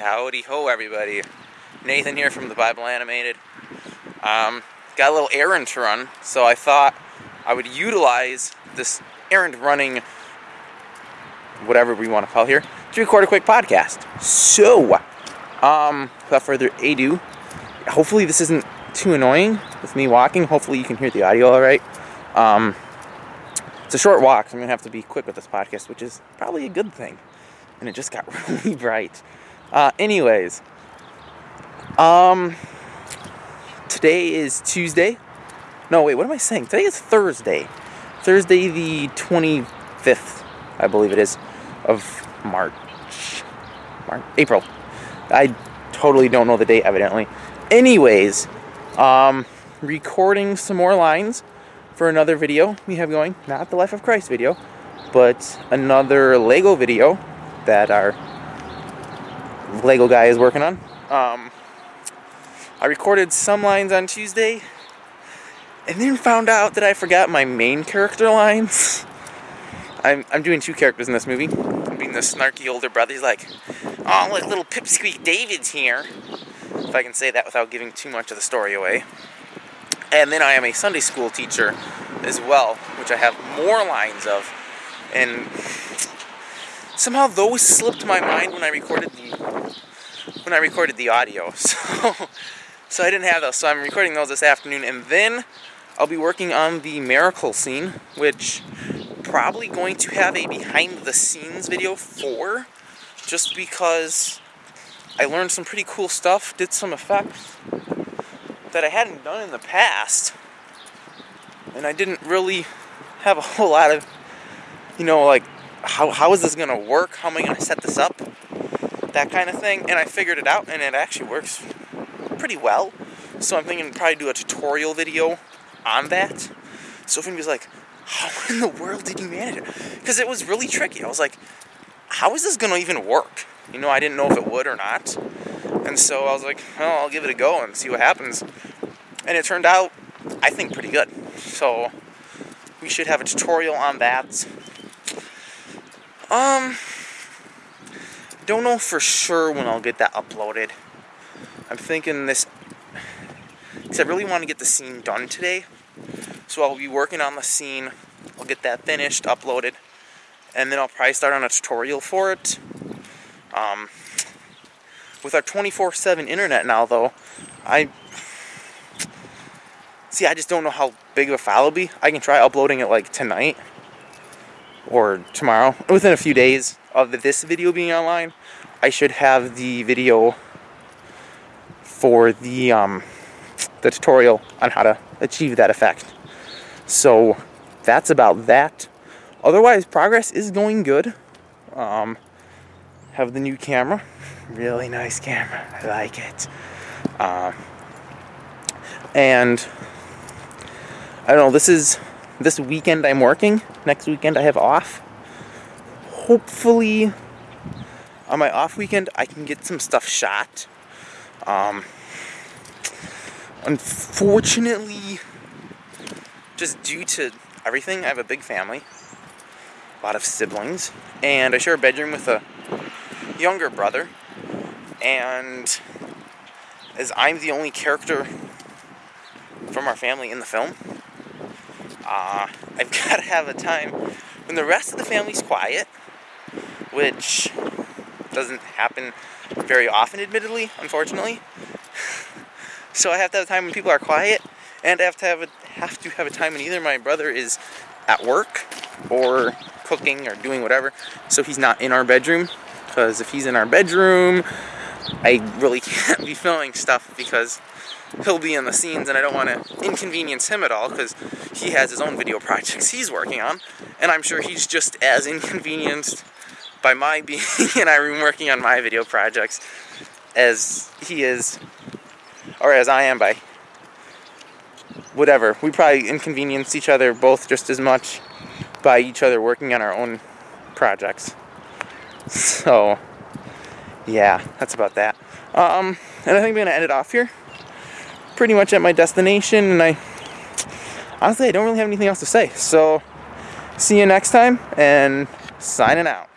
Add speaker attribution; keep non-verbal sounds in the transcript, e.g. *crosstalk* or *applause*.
Speaker 1: Howdy ho, everybody. Nathan here from the Bible Animated. Um, got a little errand to run, so I thought I would utilize this errand running, whatever we want to call here, to record a quick podcast. So, um, without further ado, hopefully this isn't too annoying with me walking. Hopefully you can hear the audio all right. Um, it's a short walk, so I'm gonna have to be quick with this podcast, which is probably a good thing. And it just got *laughs* really bright. Uh, anyways, um, today is Tuesday. No, wait, what am I saying? Today is Thursday. Thursday, the 25th, I believe it is, of March. March, April. I totally don't know the date, evidently. Anyways, um, recording some more lines for another video we have going. Not the Life of Christ video, but another Lego video that our Lego guy is working on. Um, I recorded some lines on Tuesday and then found out that I forgot my main character lines. I'm, I'm doing two characters in this movie. I'm being the snarky older brother. He's like, oh, look, little Pipsqueak David's here. If I can say that without giving too much of the story away. And then I am a Sunday school teacher as well, which I have more lines of. And somehow those slipped my mind when I recorded the when I recorded the audio. *laughs* So so I didn't have those. So I'm recording those this afternoon and then I'll be working on the miracle scene, which probably going to have a behind the scenes video for just because I learned some pretty cool stuff, did some effects that I hadn't done in the past. And I didn't really have a whole lot of you know like how, how is this going to work? How am I going to set this up? That kind of thing. And I figured it out, and it actually works pretty well. So I'm thinking probably do a tutorial video on that. So if anybody's like, how *laughs* in the world did you manage it? Because it was really tricky. I was like, how is this going to even work? You know, I didn't know if it would or not. And so I was like, well, I'll give it a go and see what happens. And it turned out, I think, pretty good. So we should have a tutorial on that um, don't know for sure when I'll get that uploaded. I'm thinking this, because I really want to get the scene done today. So I'll be working on the scene. I'll get that finished, uploaded, and then I'll probably start on a tutorial for it. Um, with our 24/7 internet now, though, I see. I just don't know how big of a file it'll be. I can try uploading it like tonight or tomorrow, within a few days of this video being online, I should have the video for the um, the tutorial on how to achieve that effect. So that's about that. Otherwise, progress is going good. Um, have the new camera, really nice camera. I like it. Uh, and I don't know. This is this weekend I'm working. Next weekend I have off. Hopefully, on my off weekend, I can get some stuff shot. Um, unfortunately, just due to everything, I have a big family, a lot of siblings, and I share a bedroom with a younger brother. And as I'm the only character from our family in the film, uh, I've *laughs* got to have a time when the rest of the family's quiet, which doesn't happen very often, admittedly, unfortunately. *laughs* so I have to have a time when people are quiet, and I have to have a have to have a time when either my brother is at work or cooking or doing whatever, so he's not in our bedroom. Because if he's in our bedroom, I really can't be filming stuff because he'll be in the scenes and I don't want to inconvenience him at all because he has his own video projects he's working on and I'm sure he's just as inconvenienced by my *laughs* being in room working on my video projects as he is or as I am by whatever. We probably inconvenience each other both just as much by each other working on our own projects. *laughs* So yeah, that's about that. Um, and I think I'm gonna end it off here pretty much at my destination, and I honestly I don't really have anything else to say. So, see you next time, and signing out.